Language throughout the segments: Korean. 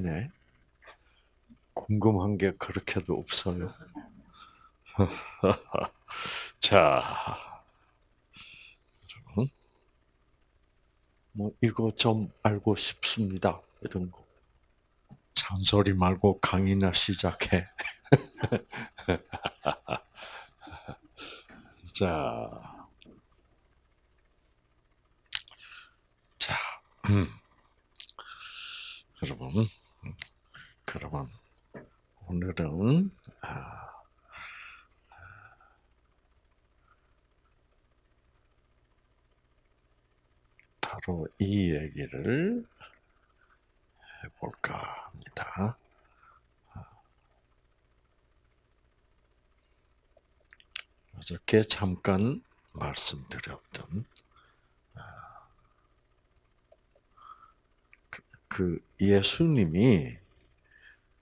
하시네. 궁금한 게 그렇게도 없어요. 자, 뭐 이거 좀 알고 싶습니다. 이런 거. 잔소리 말고 강의나 시작해. 자, 자, 음. 여러분, 그러면 오늘은 아, 바로 이 얘기를 해볼까 합니다. 어저께 잠깐 말씀드렸던 그, 그 예수님이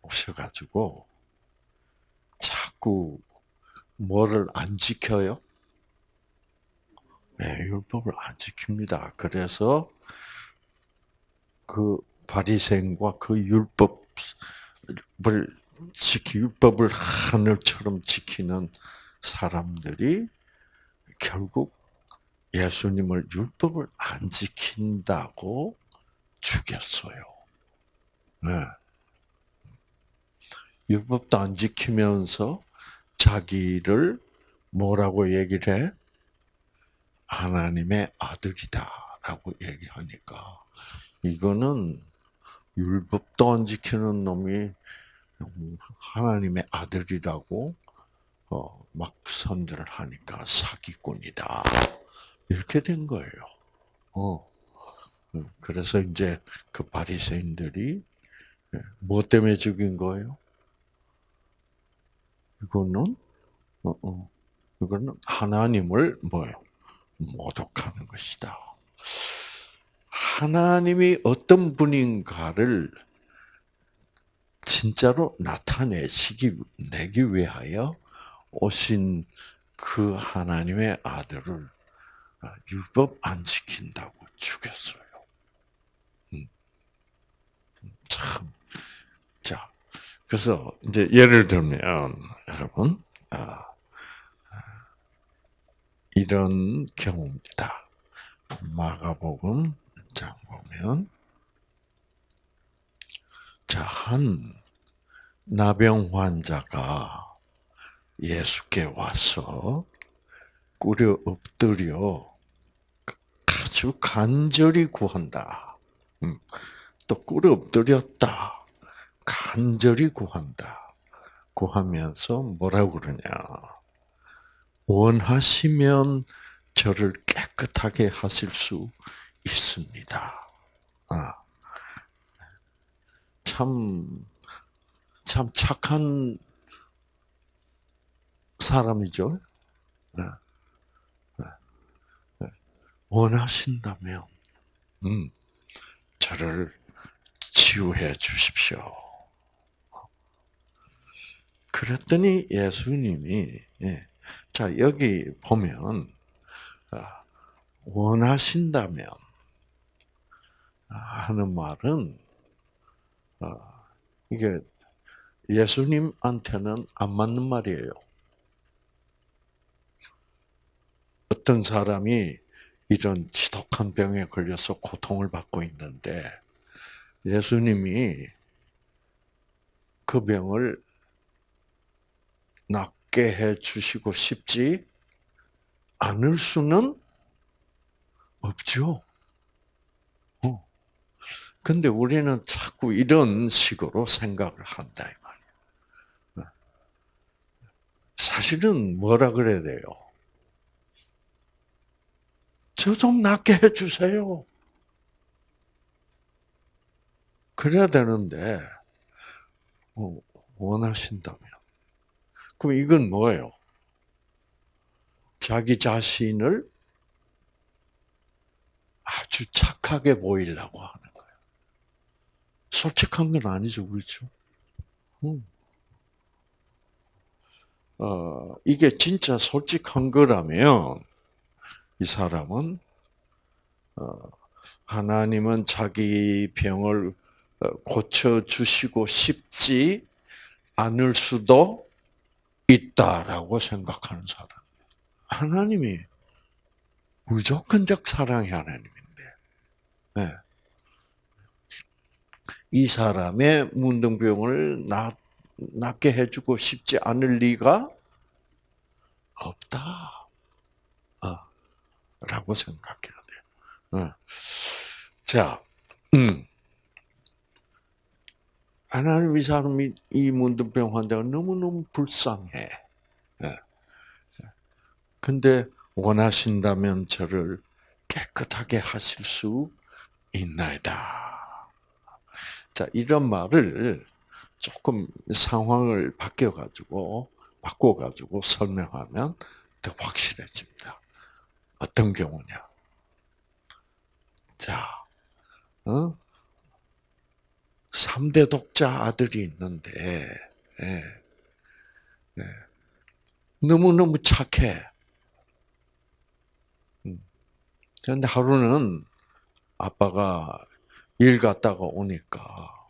오셔가지고 자꾸 뭐를 안 지켜요? 네, 율법을 안 지킵니다. 그래서 그 바리새인과 그 율법을 지키 율법을 하늘처럼 지키는 사람들이 결국 예수님을 율법을 안 지킨다고 죽였어요. 네. 율법도 안 지키면서 자기를 뭐라고 얘기를 해? 하나님의 아들이다라고 얘기하니까 이거는 율법도 안 지키는 놈이 하나님의 아들이라고 어, 막 선들을 하니까 사기꾼이다 이렇게 된 거예요. 어. 그래서 이제 그 바리새인들이 예, 뭐 때문에 죽인 거예요? 이거는 어, 어, 이거는 하나님을 뭐예요? 모독하는 것이다. 하나님이 어떤 분인가를 진짜로 나타내시기 내기 위하여 오신 그 하나님의 아들을 율법 안 지킨다고 죽였어요. 음. 참, 자, 그래서 이제 예를 들면 여러분, 아, 이런 경우입니다. 마가복음 장 보면 자, 한 나병 환자가 예수께 와서 꿇어 엎드려 아주 간절히 구한다. 음, 또 꿇어 엎드렸다. 간절히 구한다. 구하면서 뭐라고 그러냐. 원하시면 저를 깨끗하게 하실 수 있습니다. 아, 참, 참 착한 사람이죠. 네. 네. 네. 원하신다면, 음, 저를 치유해 주십시오. 그랬더니 예수님이 예, 자, 여기 보면, 아, 원하신다면, 하는 말은, 아, 이게 예수님한테는 안 맞는 말이에요. 어떤 사람이 이런 지독한 병에 걸려서 고통을 받고 있는데, 예수님이 그 병을 낫 낫게 해 주시고 싶지 않을 수는 없죠. 어. 근데 우리는 자꾸 이런 식으로 생각을 한다, 이 말이야. 어. 사실은 뭐라 그래야 돼요? 저 좀 낫게 해 주세요. 그래야 되는데, 어, 원하신다면. 그럼 이건 뭐예요? 자기 자신을 아주 착하게 보이려고 하는 거예요. 솔직한 건 아니죠, 그렇죠? 음. 어, 이게 진짜 솔직한 거라면 이 사람은 어, 하나님은 자기 병을 고쳐 주시고 싶지 않을 수도 있다라고 생각하는 사람. 하나님이 무조건적 사랑의 하나님인데, 네. 이 사람의 문둥병을 낫, 낫게 해주고 싶지 않을 리가 없다. 어, 라고 생각해야 돼요. 어. 자, 음. 하나님 이 사람이 이 문둥병 환자가 너무너무 불쌍해. 예. 근데 원하신다면 저를 깨끗하게 하실 수 있나이다. 자, 이런 말을 조금 상황을 바뀌어가지고, 바꿔가지고 설명하면 더 확실해집니다. 어떤 경우냐. 자, 어? 3대 독자 아들이 있는데, 예, 예. 너무너무 착해. 그런데 하루는 아빠가 일 갔다가 오니까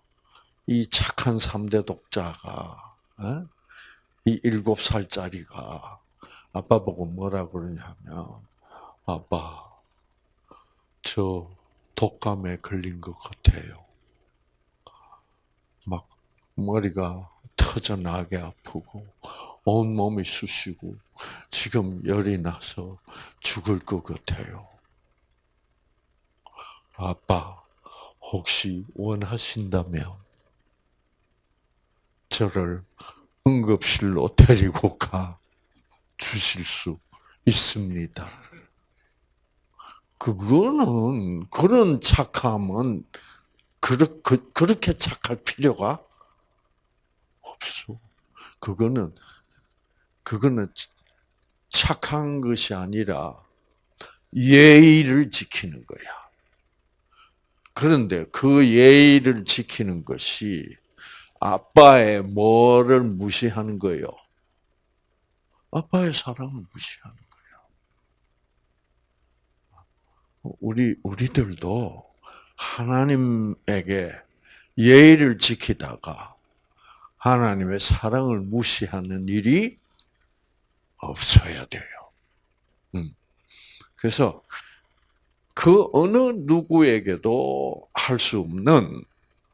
이 착한 3대 독자가 어? 이 일곱 살짜리가 아빠 보고 뭐라 그러냐면 아빠 저 독감에 걸린 것 같아요. 막 머리가 터져 나게 아프고 온 몸이 쑤시고 지금 열이 나서 죽을 것 같아요. 아빠, 혹시 원하신다면 저를 응급실로 데리고 가 주실 수 있습니다. 그거는 그런 착함은 그, 그렇게 착할 필요가 없어. 그거는 그거는 착한 것이 아니라 예의를 지키는 거야. 그런데 그 예의를 지키는 것이 아빠의 뭐를 무시하는 거예요? 아빠의 사랑을 무시하는 거예요. 우리, 우리들도 하나님에게 예의를 지키다가 하나님의 사랑을 무시하는 일이 없어야 돼요. 음. 그래서 그 어느 누구에게도 할 수 없는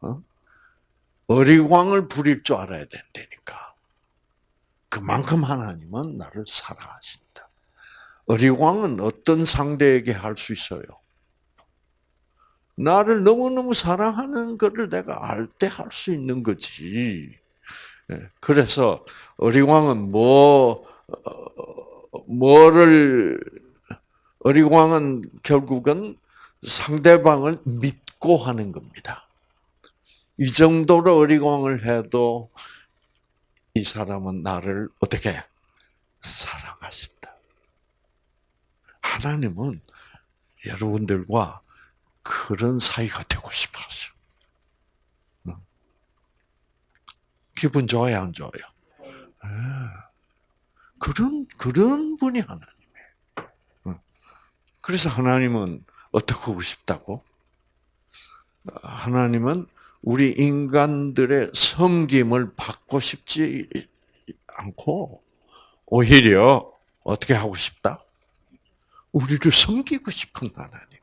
어? 어리광을 부릴 줄 알아야 된다니까. 그만큼 하나님은 나를 사랑하신다. 어리광은 어떤 상대에게 할 수 있어요? 나를 너무너무 사랑하는 것을 내가 알 때 할 수 있는 거지. 예, 그래서 어리광은 뭐 어, 뭐를 어리광은 결국은 상대방을 믿고 하는 겁니다. 이 정도로 어리광을 해도 이 사람은 나를 어떻게 사랑하신다. 하나님은 여러분들과 그런 사이가 되고 싶어 하셔. 기분 좋아요, 안 좋아요? 아, 그런, 그런 분이 하나님이에요. 그래서 하나님은 어떻게 하고 싶다고? 하나님은 우리 인간들의 섬김을 받고 싶지 않고, 오히려 어떻게 하고 싶다? 우리를 섬기고 싶은 하나님이에요.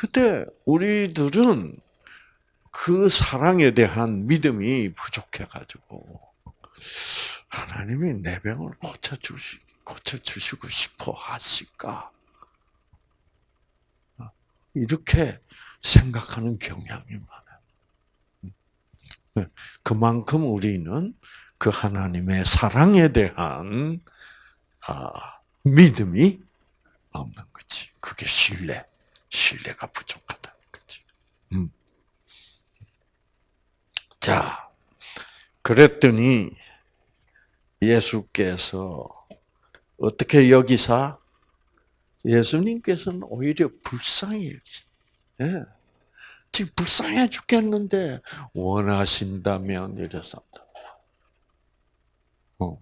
그때 우리들은 그 사랑에 대한 믿음이 부족해가지고 하나님이 내 병을 고쳐 주시 고쳐 주시고 싶어 하실까? 이렇게 생각하는 경향이 많아요. 그만큼 우리는 그 하나님의 사랑에 대한 아, 믿음이 없는 거지. 그게 신뢰, 신뢰가 부족하다는 거지. 음. 자, 그랬더니 예수께서 어떻게 여기사 예수님께서는 오히려 불쌍히 여기시. 예. 지금 불쌍해 죽겠는데 원하신다면 이래서 어.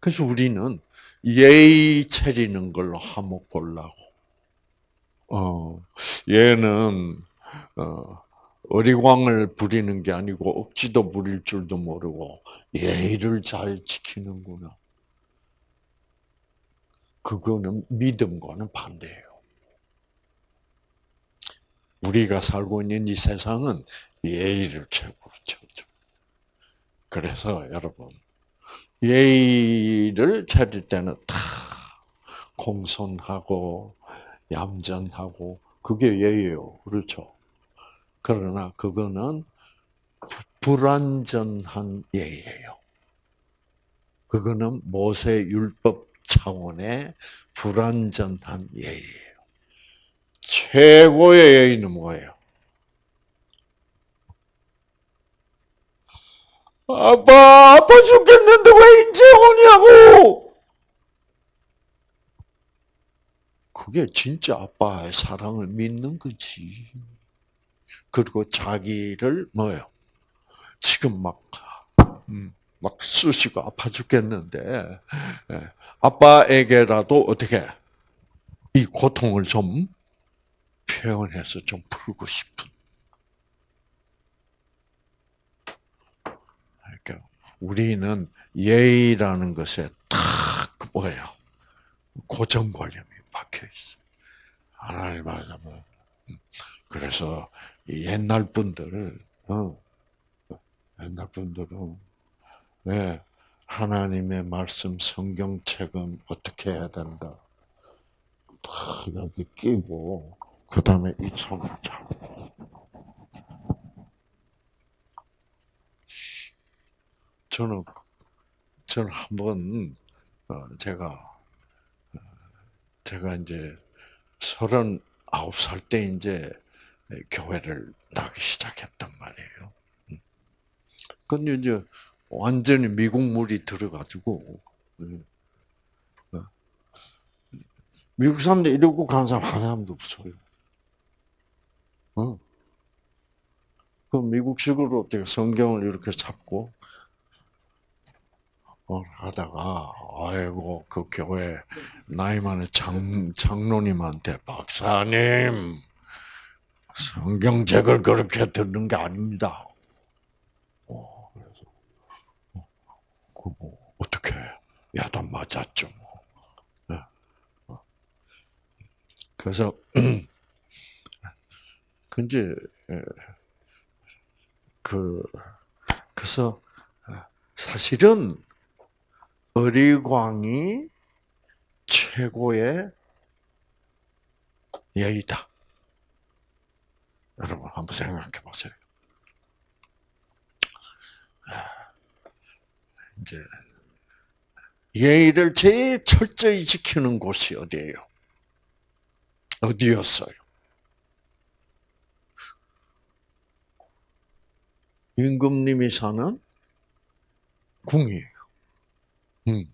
그래서 우리는 예의 차리는 걸로 한몫 보려고. 어, 얘는, 어, 어리광을 부리는 게 아니고 억지도 부릴 줄도 모르고 예의를 잘 지키는구나. 그거는 믿음과는 반대예요. 우리가 살고 있는 이 세상은 예의를 최고로 쳐줘. 그래서 여러분 예의를 차릴 때는 다 공손하고 얌전하고 그게 예의예요. 그렇죠? 그러나 그거는 불완전한 예의예요. 그거는 모세 율법 차원의 불완전한 예의예요. 최고의 예의는 뭐예요? 아빠, 아빠 죽겠는데 왜 이제 오냐고! 그게 진짜 아빠의 사랑을 믿는 거지. 그리고 자기를 뭐요? 지금 막, 음, 막 쑤시고 아파 죽겠는데, 예, 아빠에게라도 어떻게, 이 고통을 좀 표현해서 좀 풀고 싶은. 그러니까 우리는 예의라는 것에 탁 뭐예요? 고정관념이 박혀 있어. 하나님 말하면 그래서 옛날 분들, 어, 옛날 분들은 네, 하나님의 말씀 성경책은 어떻게 해야 된다. 다 여기 끼고 그 다음에 이 손을 잡고 저는 저는 한번 어, 제가 어, 제가 이제 서른 아홉 살 때 이제 교회를 나기 시작했단 말이에요. 음. 근데 이제 완전히 미국 물이 들어가지고 음, 어. 미국 사람들 이러고 간 사람 한 사람도 없어요. 어. 그 미국식으로 어떻게 성경을 이렇게 잡고 어, 하다가 아이고 그 교회 나이 많은 장 장로님한테 박사님 성경책을 그렇게 듣는 게 아닙니다. 어, 그래서 어, 그뭐 어떻게 야단 맞았죠. 뭐. 네. 어. 그래서 근데 그 그래서 사실은 어리광이 최고의 예의다. 여러분 한번 생각해 보세요. 이제 예의를 제일 철저히 지키는 곳이 어디예요? 어디였어요? 임금님이 사는 궁이에요. 음.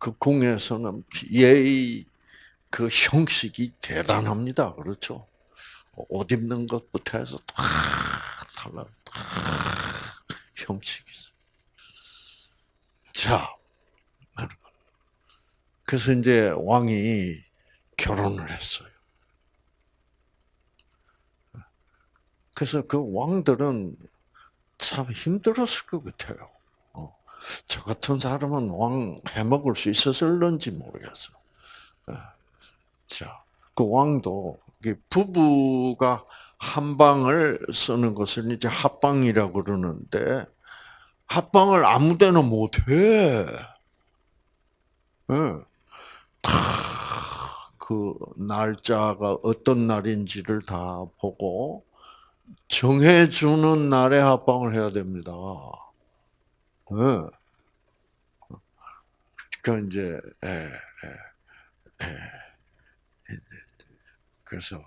그 궁에서는 예의 그 형식이 대단합니다. 그렇죠? 옷 입는 것부터 해서 다 달라. 다 형식이 있어. 자, 그래서 이제 왕이 결혼을 했어요. 그래서 그 왕들은 참 힘들었을 것 같아요. 어. 저 같은 사람은 왕 해먹을 수 있었을런지 모르겠어. 어. 자, 그 왕도 부부가 한 방을 쓰는 것을 이제 합방이라고 그러는데 합방을 아무 데나 못해. 네. 그 날짜가 어떤 날인지를 다 보고 정해주는 날에 합방을 해야 됩니다. 네. 그러니까 이제 에, 에, 에. 그래서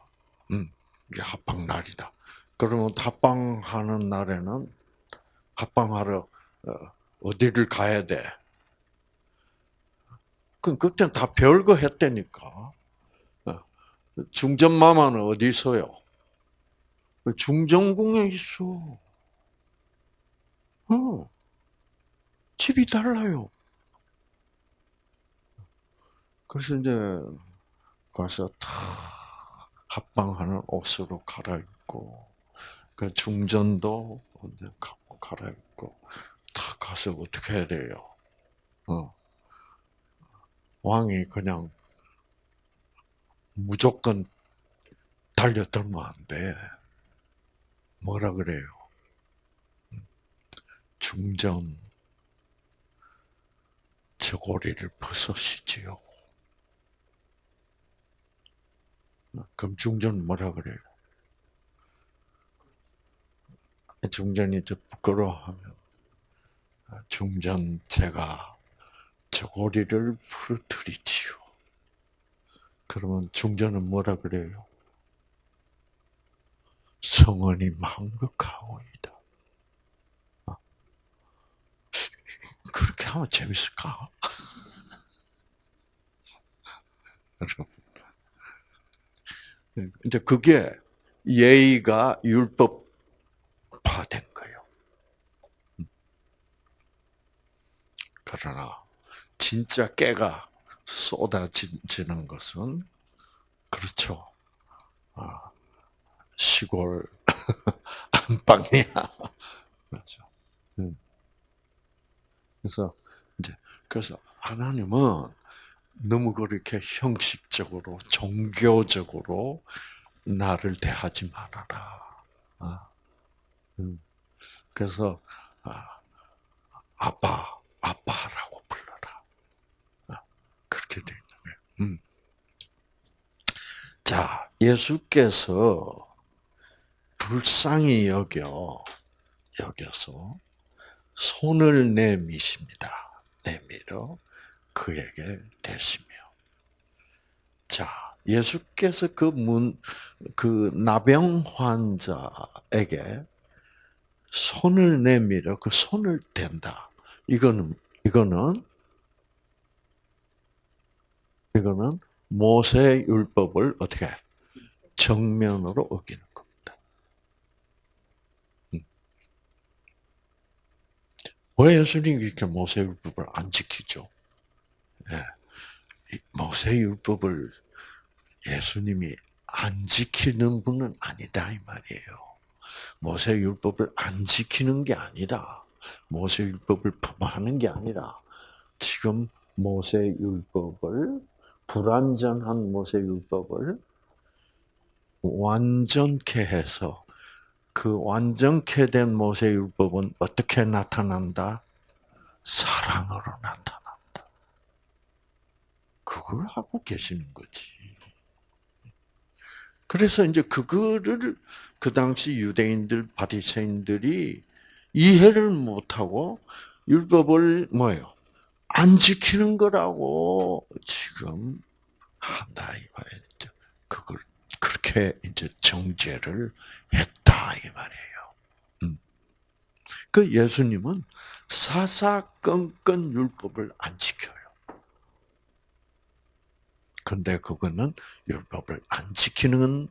음, 이게 합방 날이다. 그러면 합방하는 날에는 합방하러 어, 디를 가야 돼? 그럼 그때는 다 별거 했다니까. 어, 중전마마는 어디 있어요? 중정궁에 있어. 어. 집이 달라요. 그래서 이제 가서 다 합방하는 옷으로 갈아입고 그 중전도 가- 갈아입고 다 가서 어떻게 해야 돼요? 어. 왕이 그냥 무조건 달려들면 안 돼. 뭐라 그래요? 중전 저고리를 벗으시지요. 그럼 중전 뭐라 그래요? 중전이 저 부끄러워하면 중전 제가 저고리를 부러뜨리지요. 그러면 중전은 뭐라 그래요? 성원이 망극하오이다. 어. 그렇게 하면 재밌을까? 여러분. 이제 그게 예의가 율법화된 거예요. 그러나 진짜 깨가 쏟아지는 것은 그렇죠. 아, 시골 안방이야. 그렇죠. 음. 그래서 이제 그래서 하나님은 너무 그렇게 형식적으로 종교적으로 나를 대하지 말아라. 아, 음. 그래서 아, 아빠, 아빠라고 불러라. 아, 그렇게 돼 있는 거예요. 음. 자, 예수께서 불쌍히 여겨 여겨서 손을 내미십니다. 내밀어 그에게 대시며. 자, 예수께서 그 문, 그 나병 환자에게 손을 내밀어 그 손을 댄다. 이거는, 이거는, 이거는 모세 율법을 어떻게 정면으로 어기는 겁니다. 음. 왜 예수님이 이렇게 모세 율법을 안 지키죠? 예. 모세 율법을 예수님이 안 지키는 분은 아니다 이 말이에요. 모세 율법을 안 지키는 게 아니라 모세 율법을 품하는 게 아니라 지금 모세 율법을 불완전한 모세 율법을 완전케 해서 그 완전케 된 모세 율법은 어떻게 나타난다? 사랑으로 나타난다. 그걸 하고 계시는 거지. 그래서 이제 그거를 그 당시 유대인들, 바리새인들이 이해를 못하고 율법을 뭐예요? 안 지키는 거라고 지금 한다 이 말이죠. 그걸 그렇게 이제 정죄를 했다 이 말이에요. 음. 그 예수님은 사사건건 율법을 안 지켜요. 근데 그거는 율법을 안 지키는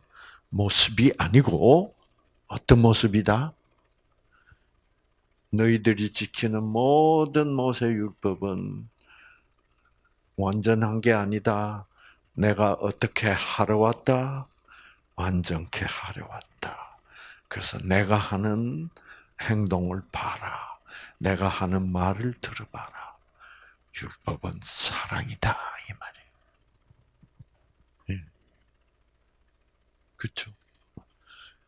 모습이 아니고 어떤 모습이다? 너희들이 지키는 모든 모세 율법은 완전한 게 아니다. 내가 어떻게 하러 왔다? 완전케 하려 왔다. 그래서 내가 하는 행동을 봐라. 내가 하는 말을 들어봐라. 율법은 사랑이다 이 말이에요. 예. 그렇죠.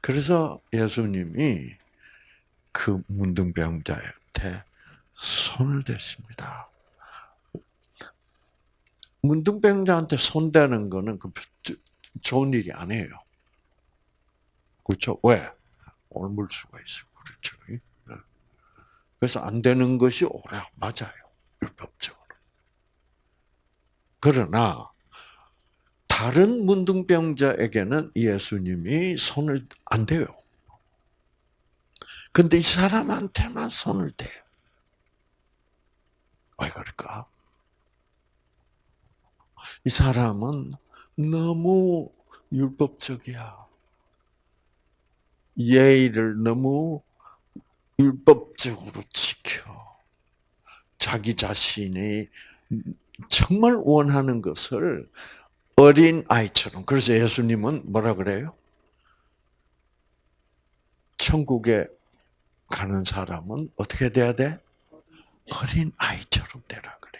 그래서 예수님이 그 문둥병자한테 손을 댔습니다. 문둥병자한테 손대는 거는 그 좋은 일이 아니에요. 그렇죠? 왜? 옮을 수가 있어. 그렇죠? 네. 그래서 안 되는 것이 오래 맞아요. 율법적으로. 그러나 다른 문둥병자에게는 예수님이 손을 안 대요. 근데 이 사람한테만 손을 대요. 왜 그럴까? 이 사람은 너무 율법적이야. 예의를 너무 율법적으로 지켜. 자기 자신이 정말 원하는 것을 어린 아이처럼. 그래서 예수님은 뭐라 그래요? 천국에 가는 사람은 어떻게 돼야 돼? 어린 아이처럼 되라 그래.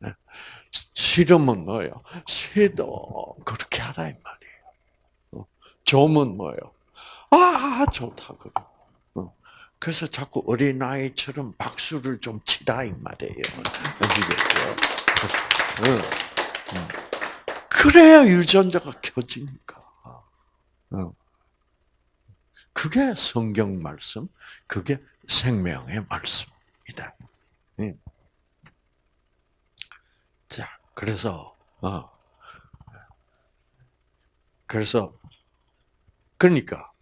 네. 실험은 뭐예요? 새도 그렇게 하라 이 말이에요. 어. 점은 뭐예요? 아 좋다 그래. 어. 그래서 자꾸 어린 아이처럼 박수를 좀 치라 이 말이에요. 아시겠죠? 그래야 유전자가 켜지니까. 그게 성경 말씀, 그게 생명의 말씀이다. 자, 그래서 어, 그래서 그러니까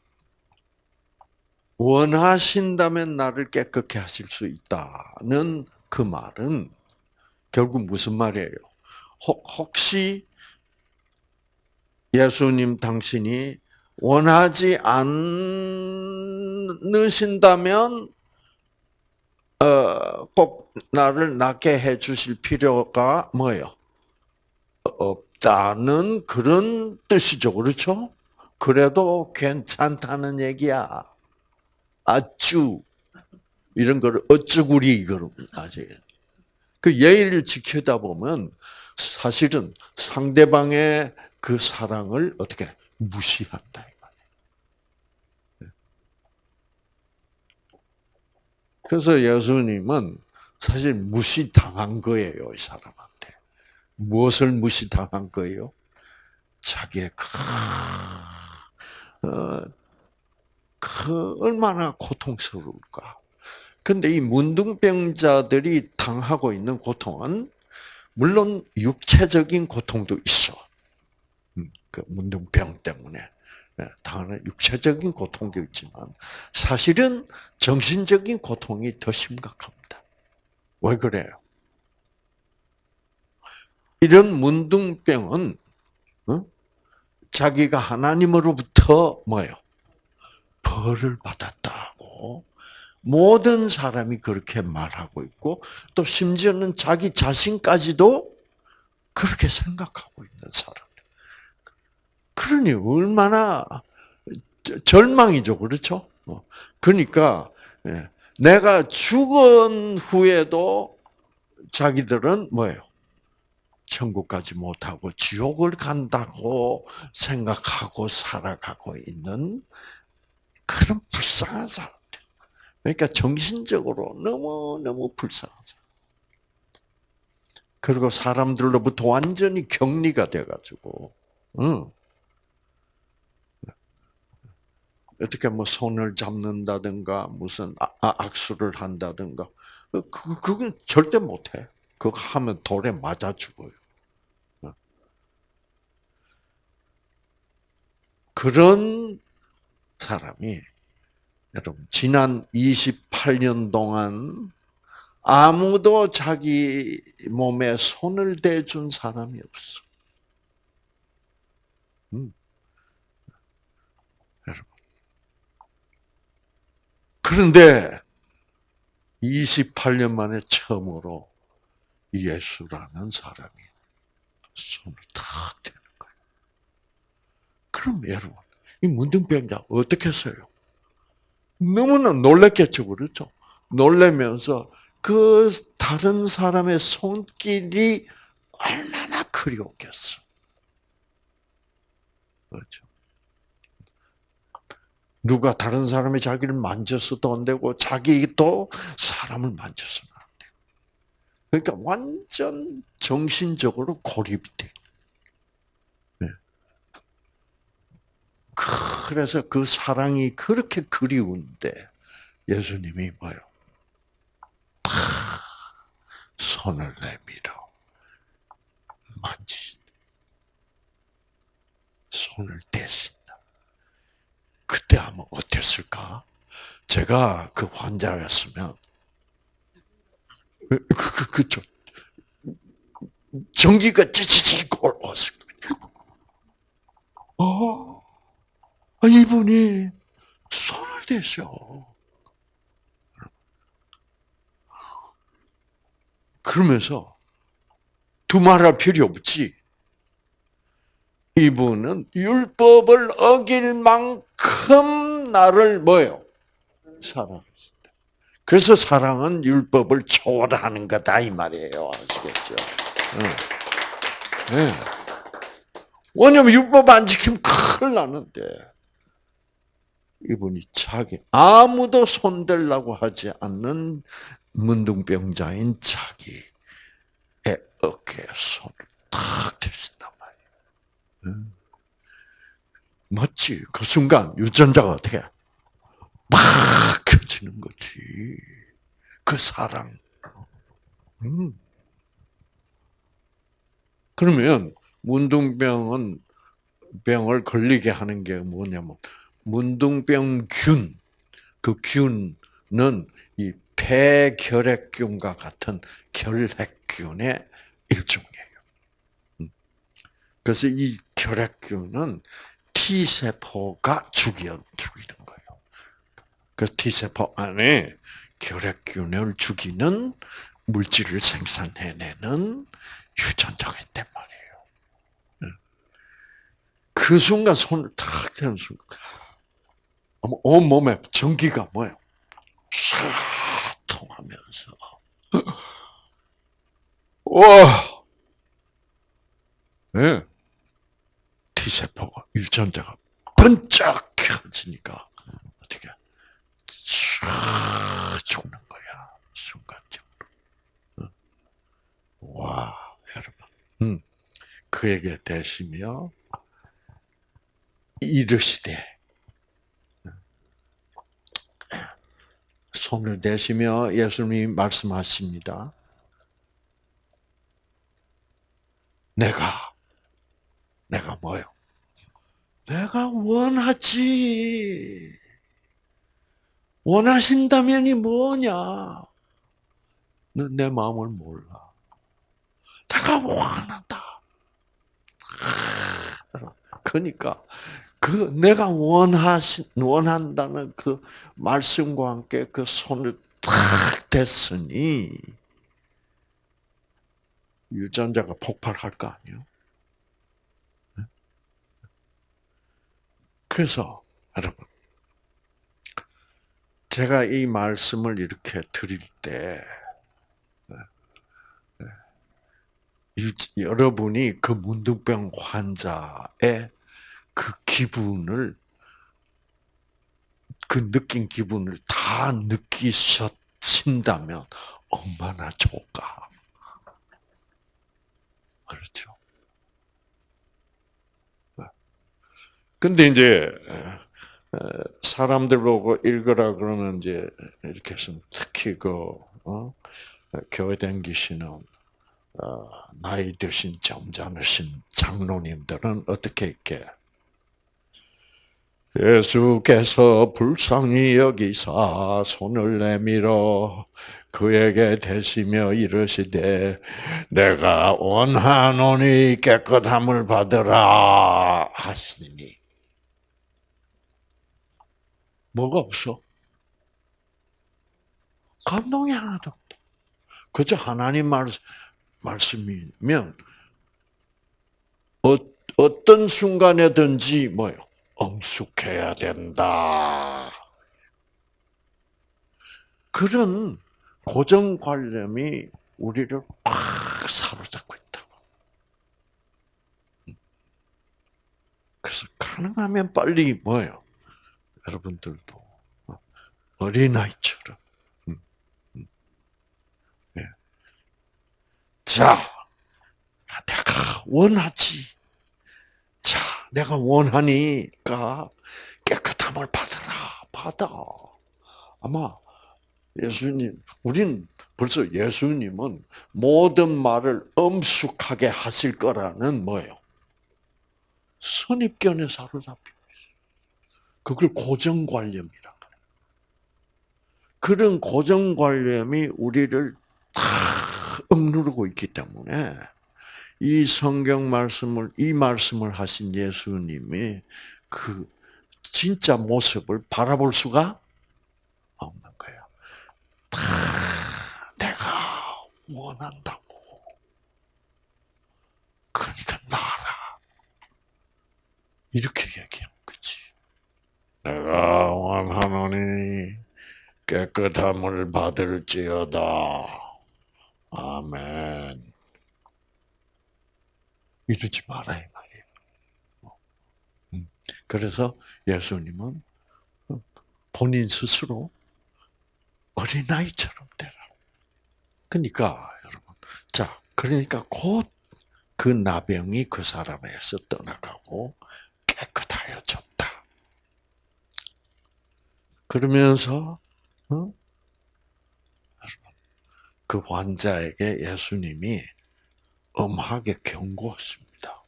원하신다면 나를 깨끗게 하실 수 있다는 그 말은 결국 무슨 말이에요? 혹시 예수님 당신이 원하지 않으신다면 어, 꼭 나를 낫게 해 주실 필요가 뭐예요? 없다는 그런 뜻이죠. 그렇죠? 그래도 괜찮다는 얘기야. 아쭈 이런 거를 어쭈구리 그러면 아직 그 예의를 지키다 보면 사실은 상대방의 그 사랑을 어떻게 무시한다. 그래서 예수님은 사실 무시당한 거예요, 이 사람한테. 무엇을 무시당한 거예요? 자기의 그 얼마나 고통스러울까. 근데 이 문둥병자들이 당하고 있는 고통은 물론 육체적인 고통도 있어. 음, 그 문둥병 때문에 네, 당하는 육체적인 고통도 있지만 사실은 정신적인 고통이 더 심각합니다. 왜 그래요? 이런 문둥병은 어? 자기가 하나님으로부터 뭐요? 벌을 받았다고 모든 사람이 그렇게 말하고 있고 또 심지어는 자기 자신까지도 그렇게 생각하고 있는 사람. 그러니 얼마나 절망이죠, 그렇죠? 어. 그러니까 예, 내가 죽은 후에도 자기들은 뭐예요? 천국까지 못하고 지옥을 간다고 생각하고 살아가고 있는 그런 불쌍한 사람. 그러니까 정신적으로 너무너무 불쌍하죠. 그리고 사람들로부터 완전히 격리가 돼가지고, 응. 어떻게 뭐 손을 잡는다든가, 무슨 아, 아, 악수를 한다든가, 그, 그건 절대 못해. 그거 하면 돌에 맞아 죽어요. 그런 사람이 여러분, 지난 28년 동안 아무도 자기 몸에 손을 대준 사람이 없어. 음. 여러분. 그런데 28년 만에 처음으로 예수라는 사람이 손을 탁 대는 거예요. 그럼 여러분, 이 문둥병자 어떻게 했어요? 너무나 놀랬겠죠, 그렇죠? 놀래면서 그 다른 사람의 손길이 얼마나 그리웠겠어. 그렇죠. 누가 다른 사람이 자기를 만졌어도 안 되고 자기도 사람을 만졌어는 안 돼. 그러니까 완전 정신적으로 고립이 돼. 그래서 그 사랑이 그렇게 그리운데 예수님이 뭐요? 다 손을 내밀어 만지 손을 대신다. 그때 하면 어땠을까? 제가 그 환자였으면 그, 그, 그죠. 전기가 찌찌찌 올라왔을 거예요. 어? 아, 이분이 손을 대셔. 그러면서 두말할 필요 없지. 이분은 율법을 어길 만큼 나를 뭐요? 사랑했다. 그래서 사랑은 율법을 초월하는 거다 이 말이에요. 아시겠죠? 네. 왜냐면 율법 안 지키면 큰일 나는데. 이분이 자기 아무도 손대려고 하지 않는 문둥병자인 자기의 어깨에 손을 탁. 응? 맞지? 그 순간 유전자가 어떻게 막 켜지는 거지. 그 사랑. 음. 그러면 문둥병은 병을 걸리게 하는 게 뭐냐면 문둥병균 그 균은 이 폐결핵균과 같은 결핵균의 일종이에요. 음. 그래서 이 결핵균은 T 세포가 죽여 죽이는 거예요. 그 T 세포 안에 결핵균을 죽이는 물질을 생산해내는 유전자가 있단 말이에요. 그 순간 손을 탁 대는 순간, 온 몸에 전기가 뭐예요? 쫙 통하면서, 와! 네. T세포가, 유전자가 번쩍 켜지니까, 어떻게, 쫙 죽는 거야. 순간적으로. 와, 여러분. 음. 그에게 대시며, 이르시되 손을 대시며 예수님이 말씀하십니다. 내가 내가 뭐요? 내가 원하지. 원하신다면이 뭐냐? 너내 마음을 몰라. 내가 원한다. 그러니까 그 내가 원하신 원한다는 그 말씀과 함께 그 손을 탁 댔으니 유전자가 폭발할 거 아니요? 그래서 여러분 제가 이 말씀을 이렇게 드릴 때 여러분이 그 문둥병 환자의 그 기분을 그 느낀 기분을 다 느끼셨친다면 얼마나 좋을까. 그렇죠. 근데 이제 사람들 보고 읽으라 그러면 이제 이렇게 해서 특히 그 어? 교회 댕기시는 어, 나이 드신 점잖으신 장로님들은 어떻게 이렇게 예수께서 불쌍히 여기사 손을 내밀어 그에게 대시며 이르시되 내가 원하노니 깨끗함을 받으라 하시니 뭐가 없어? 감동이 하나도 없다. 그저 하나님 말, 말씀이면 어, 어떤 순간에든지 뭐요? 엄숙해야 된다. 그런 고정관념이 우리를 팍 사로잡고 있다고. 그래서 가능하면 빨리 뭐예요? 여러분들도 어린아이처럼. 음, 음. 예. 자, 내가 원하지. 자, 내가 원하니까 깨끗함을 받아라. 받아. 아마 예수님, 우린 벌써 예수님은 모든 말을 엄숙하게 하실 거라는 뭐예요? 선입견에 사로잡혀. 그걸 고정관념이라 그래. 그런 고정관념이 우리를 다 억누르고 있기 때문에 이 성경 말씀을 이 말씀을 하신 예수님이 그 진짜 모습을 바라볼 수가 없는 거예요. 다 내가 원한다고. 그러니까 나라. 이렇게 거지. 내가 원하노니 깨끗함을 받을지어다. 아멘. 이러지 마라 이 말이에요. 음. 그래서 예수님은 본인 스스로 어린아이처럼 되라. 그러니까 여러분, 자, 그러니까 곧 그 나병이 그 사람에서 떠나가고 깨끗하여졌다. 그러면서 어? 그 환자에게 예수님이 엄하게 경고했습니다.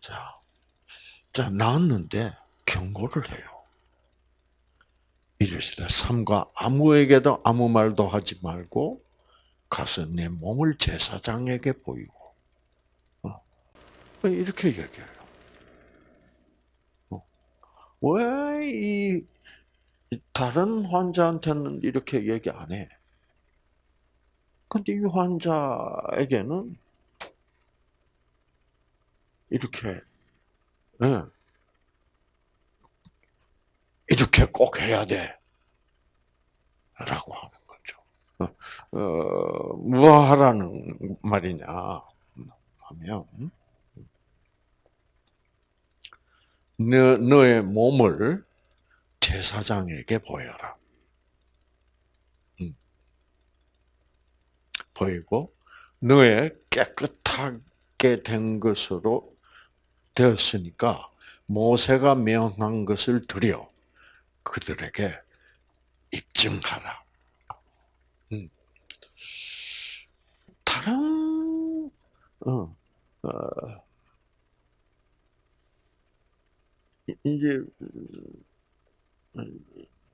자, 자 나았는데 경고를 해요. 이르시되 삼가 아무에게도 아무 말도 하지 말고 가서 내 몸을 제사장에게 보이고 어. 이렇게 얘기해요. 어. 왜이 다른 환자한테는 이렇게 얘기 안 해? 근데 이 환자에게는 이렇게 예. 이렇게 꼭 해야 돼. 라고 하는 거죠. 어, 어, 뭐 하라는 말이냐 하면, 너, 너의 몸을 제사장에게 보여라. 음. 보이고, 너의 깨끗하게 된 것으로 되었으니까, 모세가 명한 것을 드려 그들에게 입증하라. 음. 다른 어, 어, 이제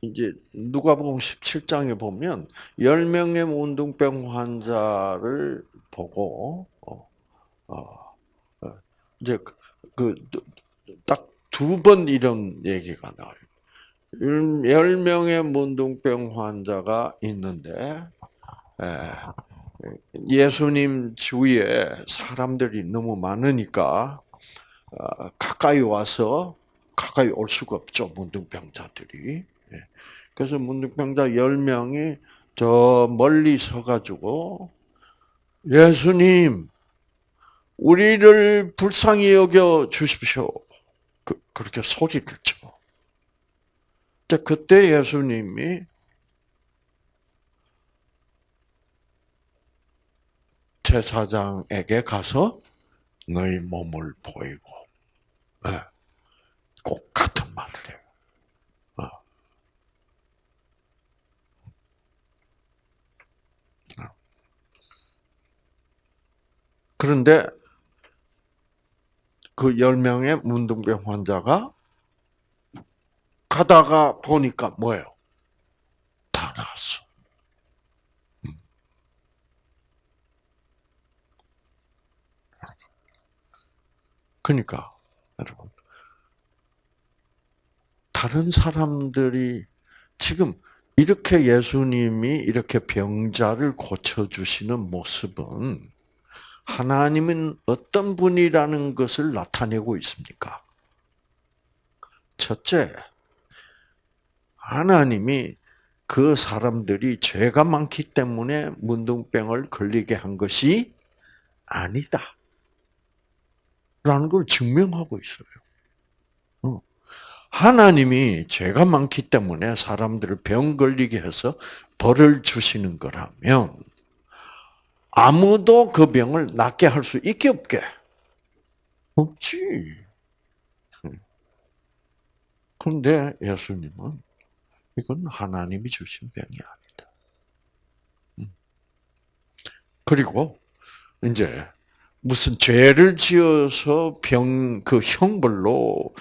이제 누가복음 17장에 보면 10명의 문둥병 환자를 보고 어, 어, 어 이제 그딱 두 번 이런 얘기가 나와요. 10명의 문둥병 환자가 있는데 예, 예수님 주위에 사람들이 너무 많으니까 어, 가까이 와서 가까이 올 수가 없죠 문둥병자들이. 예. 그래서 문둥병자 10명이 저 멀리 서가지고 예수님 우리를 불쌍히 여겨 주십시오. 그, 렇게 소리를 쳐. 그때 예수님이 제사장에게 가서 너희 몸을 보이고 네. 꼭 같은 말을 해요. 어. 어. 그런데 그 10명의 문둥병 환자가 가다가 보니까 뭐예요? 다 나왔어. 음. 그러니까 여러분 다른 사람들이 지금 이렇게 예수님이 이렇게 병자를 고쳐 주시는 모습은 하나님은 어떤 분이라는 것을 나타내고 있습니까? 첫째, 하나님이 그 사람들이 죄가 많기 때문에 문둥병을 걸리게 한 것이 아니다. 라는 걸 증명하고 있어요. 어. 하나님이 죄가 많기 때문에 사람들을 병 걸리게 해서 벌을 주시는 거라면 아무도 그 병을 낫게 할 수 있게 없게? 없지. 그런데 예수님은 이건 하나님이 주신 병이 아니다. 음. 그리고 이제 무슨 죄를 지어서 병, 그 형벌로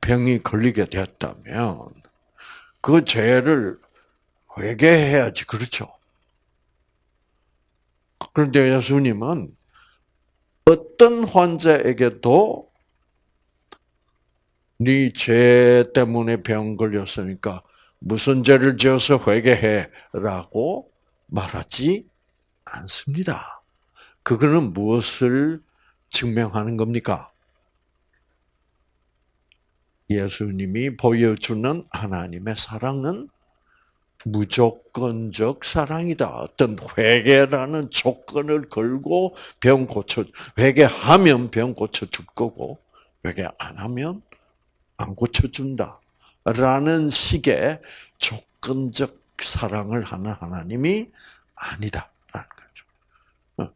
병이 걸리게 되었다면 그 죄를 회개해야지, 그렇죠? 그런데 예수님은 어떤 환자에게도 네 죄 때문에 병 걸렸으니까 무슨 죄를 지어서 회개해라고 말하지 않습니다. 그거는 무엇을 증명하는 겁니까? 예수님이 보여주는 하나님의 사랑은 무조건적 사랑이다. 어떤 회개라는 조건을 걸고 병 고쳐 회개하면 병 고쳐 줄 거고 회개 안 하면 안 고쳐 준다. 라는 식의 조건적 사랑을 하는 하나님이 아니다. 거죠.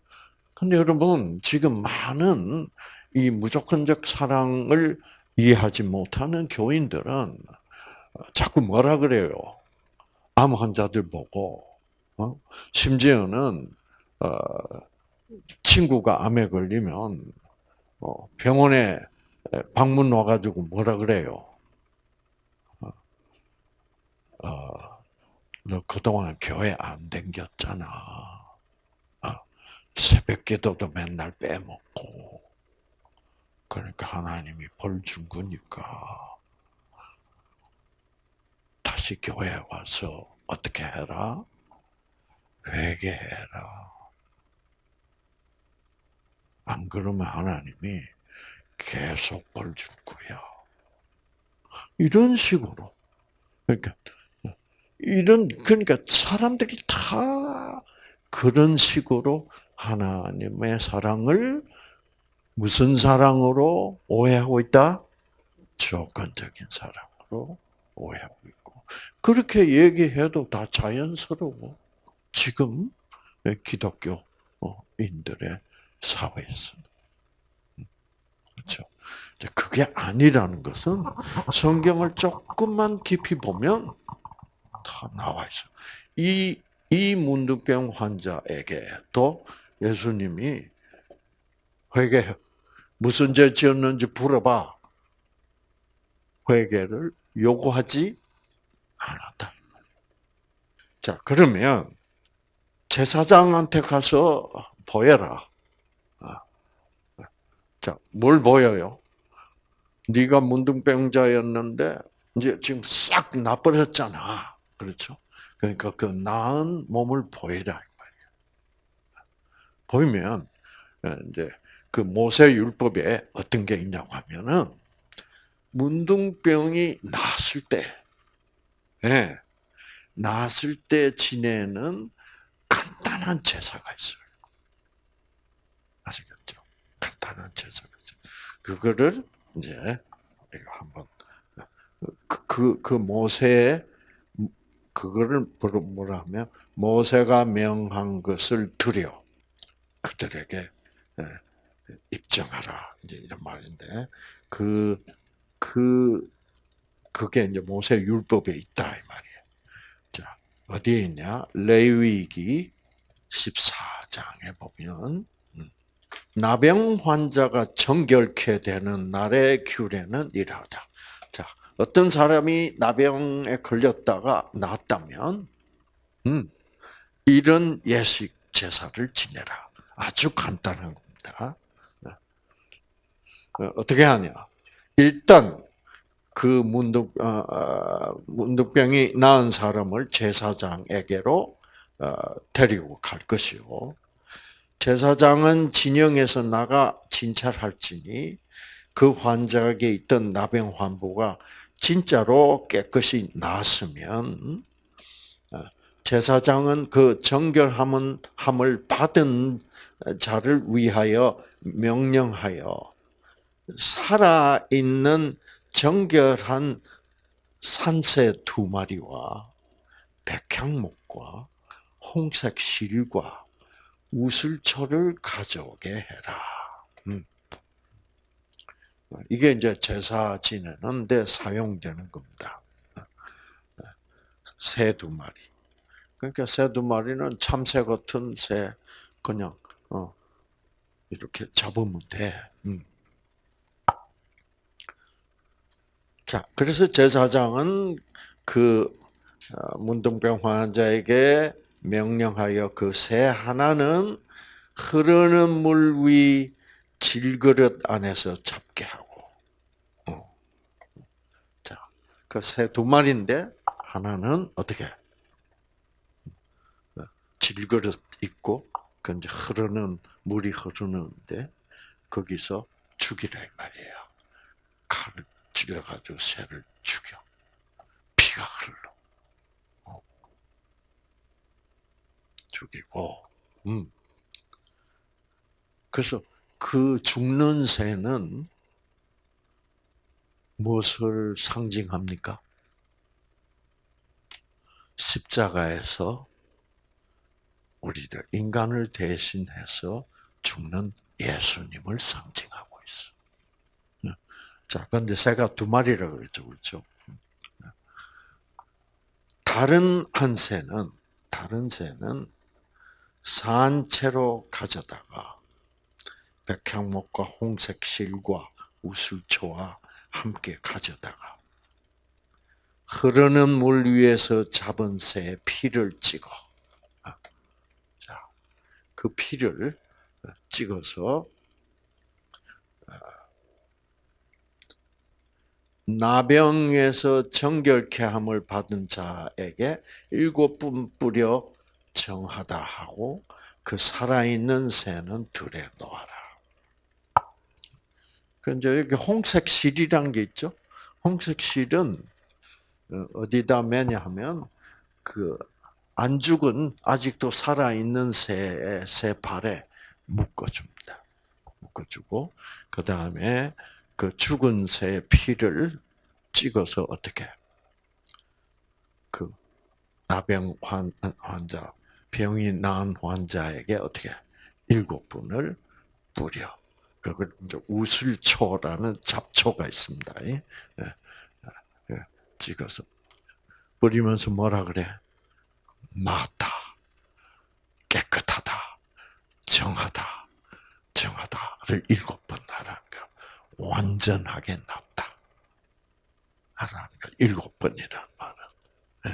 근데 여러분, 지금 많은 이 무조건적 사랑을 이해하지 못하는 교인들은 자꾸 뭐라 그래요? 암 환자들 보고, 어? 심지어는, 어, 친구가 암에 걸리면, 어, 병원에 방문 와가지고 뭐라 그래요? 어, 어너 그동안 교회 안 댕겼잖아. 아, 새벽 기도도 맨날 빼먹고. 그러니까 하나님이 벌 준 거니까. 다시 교회 와서 어떻게 해라? 회개해라. 안 그러면 하나님이 계속 벌 줄 거야. 이런 식으로. 그러니까 이런 그러니까 사람들이 다 그런 식으로 하나님의 사랑을 무슨 사랑으로 오해하고 있다? 조건적인 사랑으로 오해하고 있고 그렇게 얘기해도 다 자연스러워. 지금 기독교인들의 사회에서 그렇죠. 그게 아니라는 것은 성경을 조금만 깊이 보면 다 나와 있어. 이, 이 문득병 환자에게도 예수님이 회개, 무슨 죄 지었는지 물어봐. 회개를 요구하지 않았다. 자, 그러면 제사장한테 가서 보여라. 아, 자, 뭘 보여요? 네가 문둥병자였는데 이제 지금 싹 나버렸잖아. 그렇죠? 그러니까 그 나은 몸을 보이라 보이면 어, 이제 그 모세 율법에 어떤 게 있냐고 하면은 문둥병이 났을 때, 예, 났을 때 지내는 간단한 제사가 있어요. 아시겠죠? 간단한 제사가 있어요. 그거를 이제 우리가 한번 그, 그, 그 모세의 그거를 뭐라 하면 모세가 명한 것을 드려 그들에게 예, 입증하라 이제 이런 말인데 그그 그, 그게 이제 모세 율법에 있다 이 말이에요. 자 어디에 있냐? 레위기 14장에 보면 음, 나병 환자가 정결케 되는 날의 규례는 이러하다. 어떤 사람이 나병에 걸렸다가 나았다면, 음, 이런 예식 제사를 지내라. 아주 간단한 겁니다. 어, 어떻게 하냐? 일단 그 문득 어, 어, 문득병이 나은 사람을 제사장에게로 어, 데리고 갈 것이요. 제사장은 진영에서 나가 진찰할지니 그 환자에게 있던 나병 환부가 진짜로 깨끗이 나았으면 어, 제사장은 그 정결함은 함을 받은 자를 위하여 명령하여 살아 있는 정결한 산새 두 마리와 백향목과 홍색 실과 우슬초를 가져오게 해라. 음. 이게 이제 제사 지내는데 사용되는 겁니다. 새 두 마리. 그러니까 새 두 마리는 참새 같은 새 그냥 어, 이렇게 잡으면 돼. 음. 자, 그래서 제사장은 그 어, 문둥병 환자에게 명령하여 그 새 하나는 흐르는 물 위 질그릇 안에서 잡게 하고. 어. 자, 그 새 두 마리인데 하나는 어떻게? 질그릇 있고 그 이제 흐르는 물이 흐르는데 거기서 죽이라 이 말이에요. 칼을 찔러가지고 새를 죽여. 피가 흘러. 어. 죽이고, 음. 그래서 그 죽는 새는 무엇을 상징합니까? 십자가에서 우리를 인간을 대신해서 죽는 예수님을 상징하고 있어. 네. 자, 그런데 새가 두 마리라 그랬죠, 그렇죠? 다른 한 새는 다른 새는 산채로 가져다가 백향목과 홍색 실과 우슬초와 함께 가져다가 흐르는 물 위에서 잡은 새의 피를 찍어. 아, 자, 그 피를 찍어서 나병에서 정결케 함을 받은 자에게 일곱 분 뿌려 정하다 하고 그 살아있는 새는 들에 놓아라. 그 이제 여기 홍색 실이란 게 있죠. 홍색 실은 어, 어디다 매냐 하면 그 안 죽은 아직도 살아 있는 새의 새 발에 묶어줍니다. 묶어주고 그 다음에 그 죽은 새의 피를 찍어서 어떻게 그 나병 환, 환자 병이 나은 환자에게 어떻게 일곱 분을 뿌려 그걸 이제 우슬초라는 잡초가 있습니다. 예. 찍어서 뿌리면서 뭐라 그래? 맞다. 깨끗하다. 정하다. 정하다를 일곱 번 하라는 거. 완전하게 낫다. 하라는 거. 일곱 번이란 말은. 네.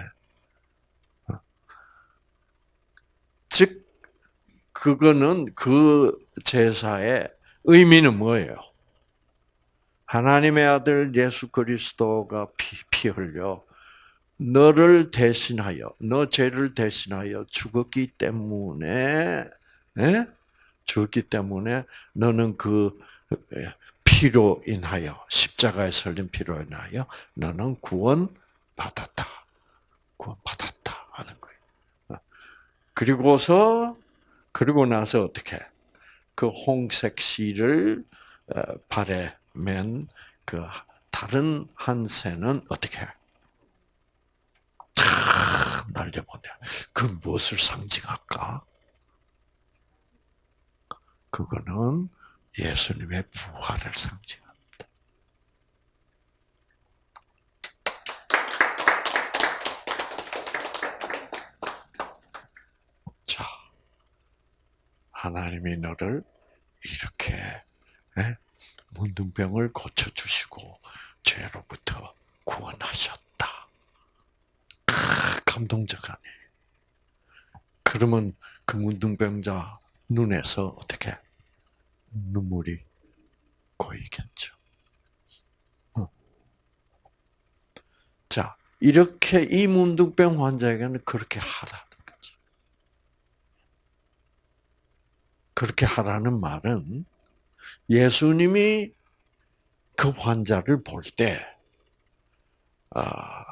즉, 그거는 그 제사의 의미는 뭐예요? 하나님의 아들 예수 그리스도가 피, 피 흘려 너를 대신하여 너 죄를 대신하여 죽었기 때문에 예? 죽었기 때문에 너는 그 예, 피로 인하여 십자가에 설린 피로 인하여 너는 구원 받았다. 구원 받았다 하는 거예요. 어. 그리고서 그리고 나서 어떻게 그 홍색 실을 어, 발에 맨 그 다른 한 새는 어떻게 해? 날려보내. 그 무엇을 상징할까? 그거는 예수님의 부활을 상징합니다. 자, 하나님이 너를 이렇게 예? 문둥병을 고쳐주시고 죄로부터 구원하셨다. 감동적 아니에요. 그러면 그 문둥병자 눈에서 어떻게 눈물이 고이겠죠. 어. 자, 이렇게 이 문둥병 환자에게는 그렇게 하라는 거죠. 그렇게 하라는 말은 예수님이 그 환자를 볼 때, 아,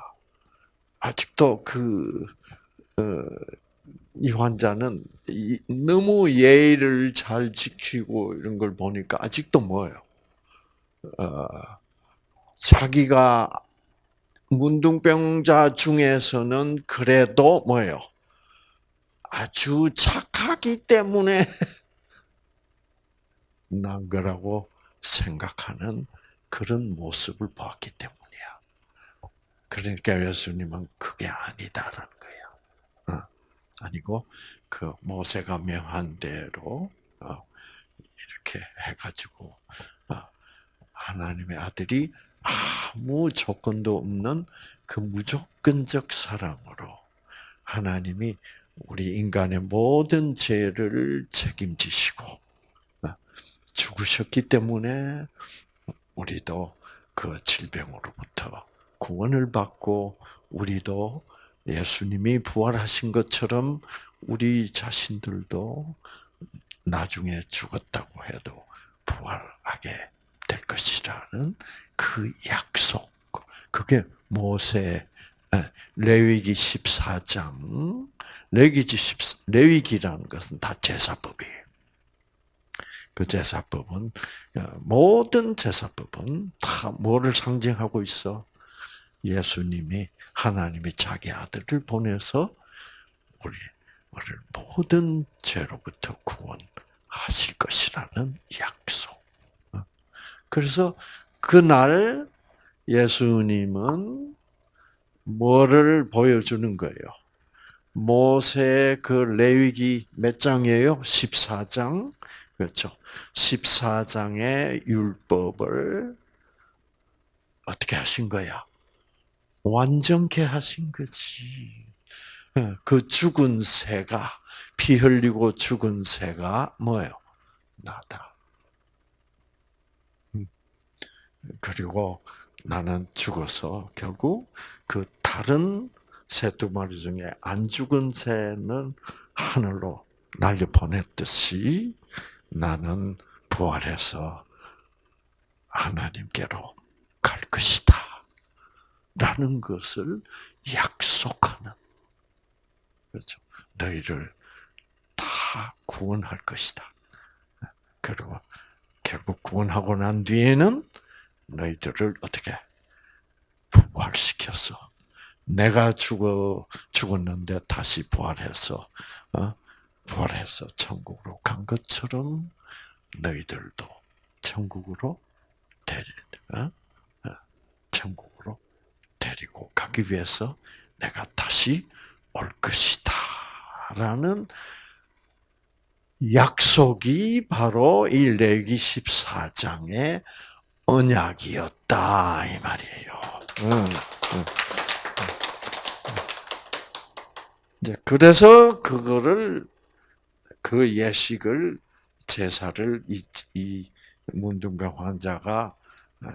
아직도 그, 어, 이 환자는 너무 예의를 잘 지키고 이런 걸 보니까 아직도 뭐예요? 어, 자기가 문둥병자 중에서는 그래도 뭐예요? 아주 착하기 때문에 난 거라고 생각하는 그런 모습을 보았기 때문이야. 그러니까 예수님은 그게 아니다라는 거야. 어, 아니고 그 모세가 명한 대로 어, 이렇게 해가지고 어, 하나님의 아들이 아무 조건도 없는 그 무조건적 사랑으로 하나님이 우리 인간의 모든 죄를 책임지시고 죽으셨기 때문에 우리도 그 질병으로부터 구원을 받고 우리도 예수님이 부활하신 것처럼 우리 자신들도 나중에 죽었다고 해도 부활하게 될 것이라는 그 약속. 그게 모세 레위기 14장 레위기 14 레위기라는 것은 다 제사법이에요. 그 제사법은 어, 모든 제사법은 다 뭐를 상징하고 있어? 예수님이 하나님이 자기 아들을 보내서 우리 우리를 모든 죄로부터 구원하실 것이라는 약속. 어? 그래서 그날 예수님은 뭐를 보여주는 거예요? 모세 그 레위기 몇 장이에요? 14장. 그렇죠. 14장의 율법을 어떻게 하신 거야? 완전케 하신 거지. 예, 그 죽은 새가 피 흘리고 죽은 새가 뭐예요? 나다. 음. 그리고 나는 죽어서 결국 그 다른 새 두 마리 중에 안 죽은 새는 하늘로 날려 보냈듯이 나는 부활해서 하나님께로 갈 것이다. 라는 것을 약속하는 그렇죠. 너희를 다 구원할 것이다. 그리고 결국 구원하고 난 뒤에는 너희들을 어떻게 부활시켜서 내가 죽어 죽었는데 다시 부활해서 어? 부활해서 천국으로 간 것처럼 너희들도 천국으로 데리 어? 어? 천국 데리고 가기 위해서 내가 다시 올 것이다. 라는 약속이 바로 이 레기 14장의 언약이었다 이 말이에요. 응, 응. 이제 그래서 그거를 그 예식을 제사를 이, 이 문둥병 환자가 어,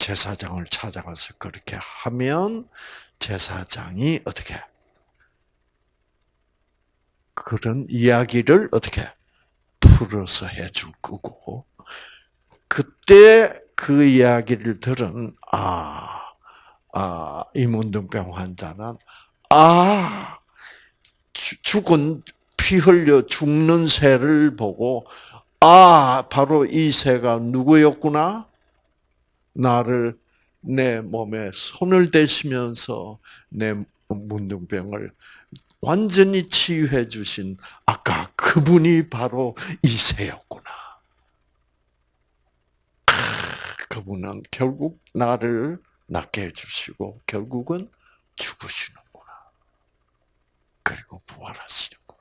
제사장을 찾아가서 그렇게 하면 제사장이 어떻게? 그런 이야기를 어떻게? 풀어서 해줄 거고. 그때 그 이야기를 들은 아, 아 이문둥병 환자는 아 죽은 피 흘려 죽는 새를 보고 아 바로 이 새가 누구였구나 나를 내 몸에 손을 대시면서 내 문둥병을 완전히 치유해 주신 아까 그분이 바로 이세였구나. 그분은 결국 나를 낫게 해주시고 결국은 죽으시는구나. 그리고 부활하시는구나.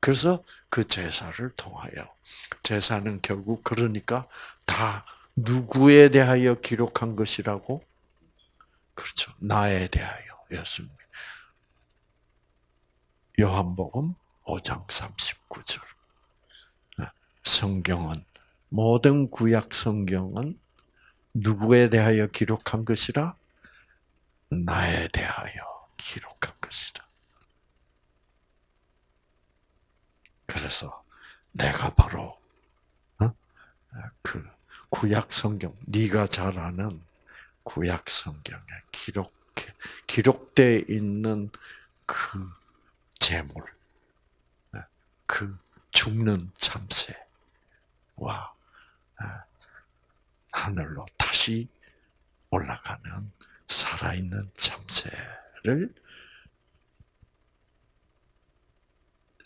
그래서 그 제사를 통하여 제사는 결국 그러니까 다 누구에 대하여 기록한 것이라고? 그렇죠. 나에 대하여 예수님. 요한복음 5장 39절. 성경은 모든 구약 성경은 누구에 대하여 기록한 것이라? 나에 대하여 기록한 것이다. 그래서 내가 바로 어? 그 구약 성경, 네가 잘 아는 구약 성경에 기록 기록돼 있는 그 재물, 그 죽는 참새와 아, 하늘로 다시 올라가는 살아있는 참새를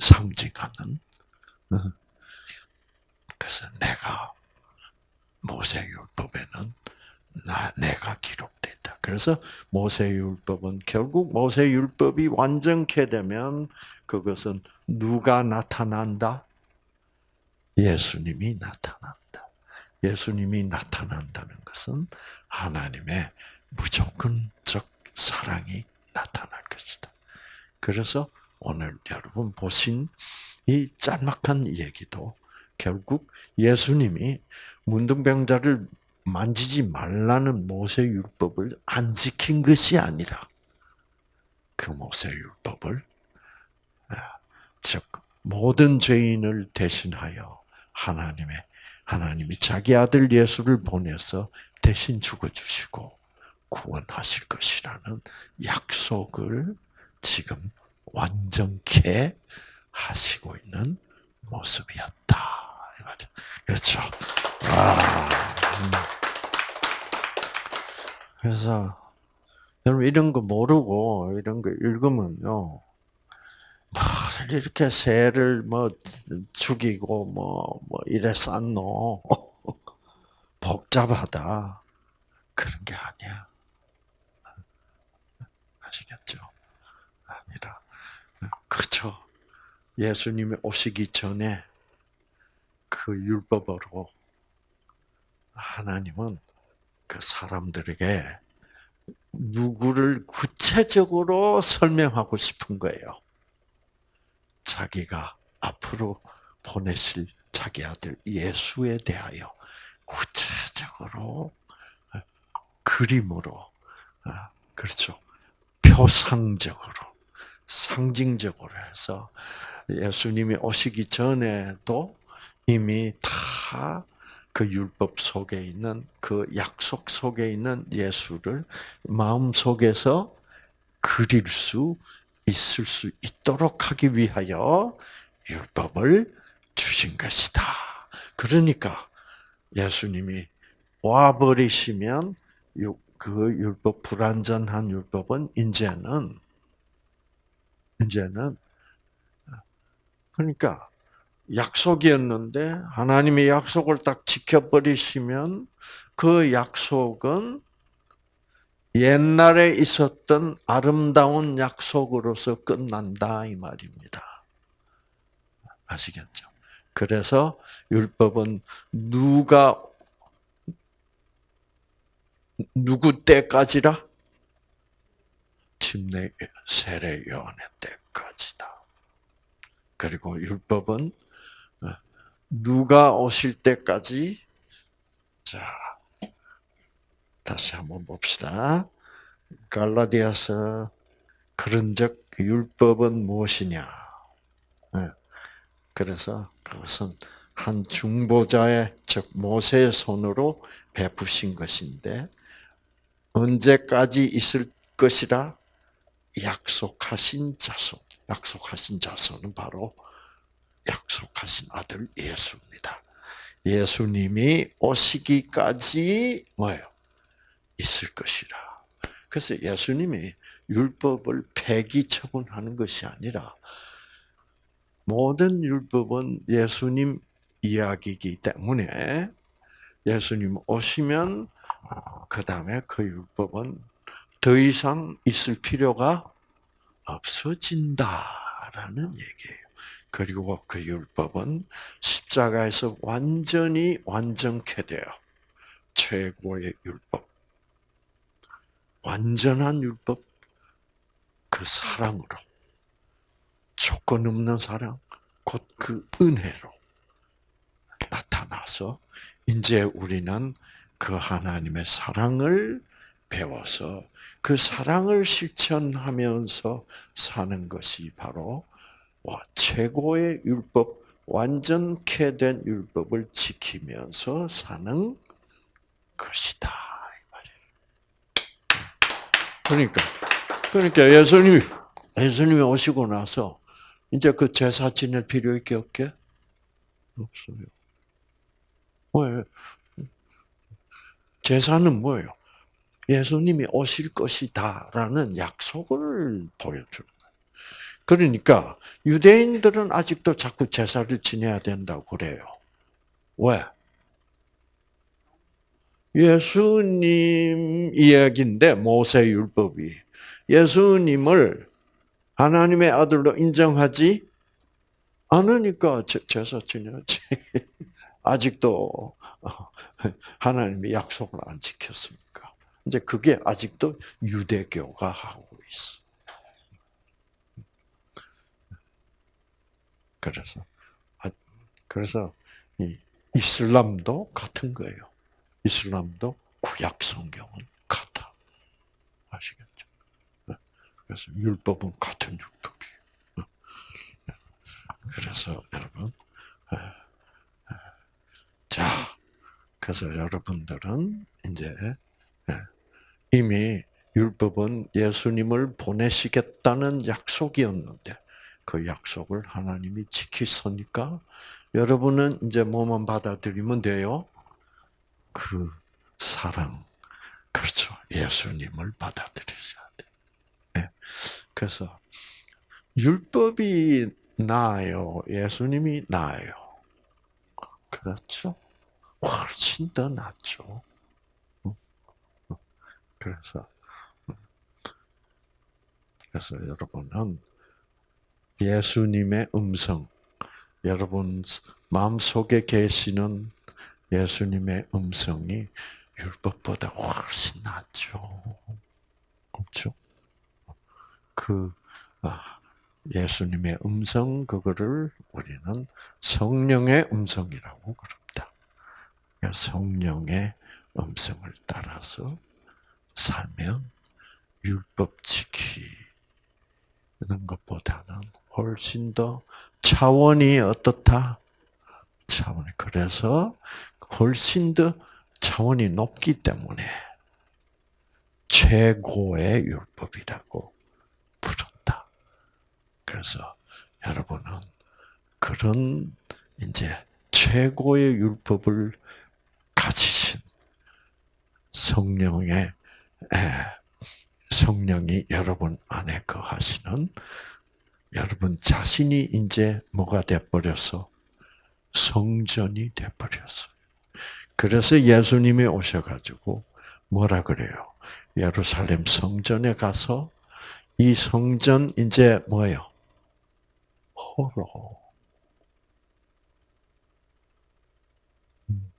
상징하는 어, 그래서 내가 모세율법에는 나 내가 기록됐다. 그래서 모세율법은 결국 모세율법이 완전케 되면 그것은 누가 나타난다? 예수님이 나타난다. 예수님이 나타난다는 것은 하나님의 무조건적 사랑이 나타날 것이다. 그래서 오늘 여러분 보신 이 짤막한 얘기도 결국 예수님이 문둥병자를 만지지 말라는 모세 율법을 안 지킨 것이 아니라 그 모세 율법을 아, 즉 모든 죄인을 대신하여 하나님의 하나님이 자기 아들 예수를 보내서 대신 죽어 주시고 구원하실 것이라는 약속을 지금 완전케 하시고 있는 모습이었다. 그렇죠. 아, 음. 그래서 여러분 이런 거 모르고 이런 거 읽으면요. 이렇게 새를 뭐 죽이고 뭐, 뭐 이래 쌌노. 복잡하다. 그런 게 아니야. 아시겠죠? 아니라. 그렇죠. 예수님이 오시기 전에 그 율법으로 하나님은 그 사람들에게 누구를 구체적으로 설명하고 싶은 거예요. 자기가 앞으로 보내실 자기 아들 예수에 대하여 구체적으로 그림으로 아, 그렇죠 표상적으로 상징적으로 해서 예수님이 오시기 전에도 이미 다 그 율법 속에 있는 그 약속 속에 있는 예수를 마음 속에서 그릴 수 있을 수 있도록 하기 위하여 율법을 주신 것이다. 그러니까 예수님이 와 버리시면 그 율법 불완전한 율법은 이제는 이제는 그러니까 약속이었는데 하나님의 약속을 딱 지켜버리시면 그 약속은 옛날에 있었던 아름다운 약속으로서 끝난다 이 말입니다. 아시겠죠? 그래서 율법은 누가 누구 때까지라? 침례 세례 요한의 때까지다. 그리고 율법은 어, 누가 오실 때까지 자 다시 한번 봅시다. 갈라디아서 그런즉 율법은 무엇이냐? 네. 그래서 그것은 한 중보자의 즉 모세의 손으로 베푸신 것인데 언제까지 있을 것이라 약속하신 자손. 약속하신 자손은 바로 약속하신 아들 예수입니다. 예수님이 오시기까지 뭐예요? 있을 것이라. 그래서 예수님이 율법을 폐기 처분하는 것이 아니라 모든 율법은 예수님 이야기이기 때문에 예수님 오시면 그 다음에 그 율법은 더 이상 있을 필요가 없어진다라는 얘기예요. 그리고 그 율법은 십자가에서 완전히 완전케 되어 최고의 율법, 완전한 율법, 그 사랑으로. 조건 없는 사랑, 곧 그 은혜로 나타나서 이제 우리는 그 하나님의 사랑을 배워서 그 사랑을 실천하면서 사는 것이 바로 최고의 율법, 완전케 된 율법을 지키면서 사는 것이다. 그러니까, 그러니까 예수님이, 예수님이 오시고 나서 이제 그 제사 지낼 필요 있게 없게? 없어요. 왜? 제사는 뭐예요? 예수님이 오실 것이다라는 약속을 보여주는. 그러니까 유대인들은 아직도 자꾸 제사를 지내야 된다고 그래요. 왜? 예수님 이야기인데 모세 율법이 예수님을 하나님의 아들로 인정하지 않으니까 제사 지내야지. 아직도 하나님의 약속을 안 지켰습니까? 이제 그게 아직도 유대교가 하고 있어. 그래서 아, 그래서 이슬람도 같은 거예요. 이슬람도 구약 성경은 같아. 아시겠죠? 네. 그래서 율법은 같은 율법이에요. 네. 그래서 여러분. 자, 그래서 여러분들은 이제 예, 이미 율법은 예수님을 보내시겠다는 약속이었는데 그 약속을 하나님이 지키셨으니까 여러분은 이제 뭐만 받아들이면 돼요? 그 사랑, 그렇죠. 예수님을 받아들이셔야 돼. 네. 그래서 율법이 나아요. 예수님이 나아요. 그렇죠. 훨씬 더 낫죠. 그래서 그래서 여러분은 예수님의 음성, 여러분 마음속에 계시는 예수님의 음성이 율법보다 훨씬 낫죠. 그렇죠? 그 아, 예수님의 음성 그거를 우리는 성령의 음성이라고 그럽니다. 성령의 음성을 따라서 살면 율법 지키는 것보다는 훨씬 더 차원이 어떻다? 차원이 그래서 훨씬 더 차원이 높기 때문에 최고의 율법이라고 부른다. 그래서 여러분은 그런 이제 최고의 율법을 가지신 성령의 성령이 여러분 안에 거하시는 여러분 자신이 이제 뭐가 돼버렸어? 성전이 돼버렸어. 그래서 예수님이 오셔가지고 뭐라 그래요? 예루살렘 성전에 가서 이 성전 이제 뭐예요? 호로. 음.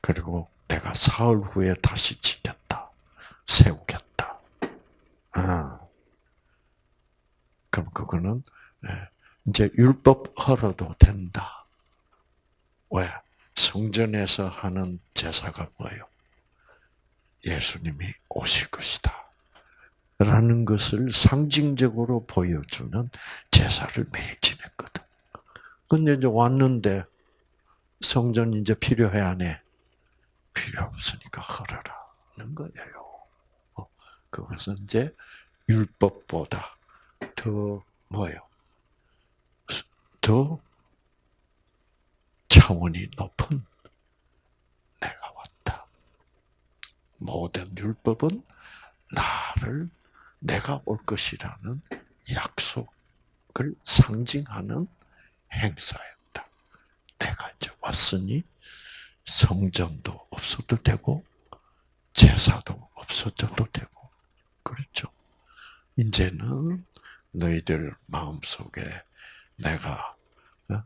그리고 내가 사흘 후에 다시 짓겠다. 세우겠다. 아. 그럼 그거는 예, 이제 율법 헐어도 된다. 왜? 성전에서 하는 제사가 뭐예요? 예수님이 오실 것이다. 라는 것을 상징적으로 보여주는 제사를 매일 지냈거든. 근데 이제 왔는데 성전 이제 필요해 안 해? 필요 없으니까 헐어라는 거예요. 어, 그것은 이제 율법보다 더 뭐예요? 더 차원이 높은 내가 왔다. 모든 율법은 나를 내가 올 것이라는 약속을 상징하는 행사였다. 내가 이제 왔으니 성전도 없어도 되고 제사도 없어져도 되고 그렇죠. 이제는 너희들 마음속에 내가 어,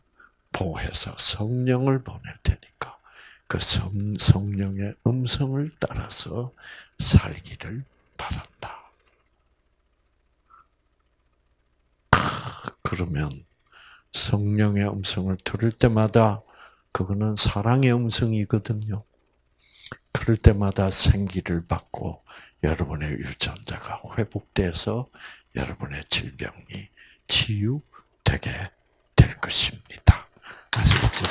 보호해서 성령을 보낼 테니까 그 성, 성령의 음성을 따라서 살기를 바란다. 그러면 성령의 음성을 들을 때마다 그거는 사랑의 음성이거든요. 그럴 때마다 생기를 받고 여러분의 유전자가 회복돼서 여러분의 질병이 치유되게 될 것입니다. 아시겠죠?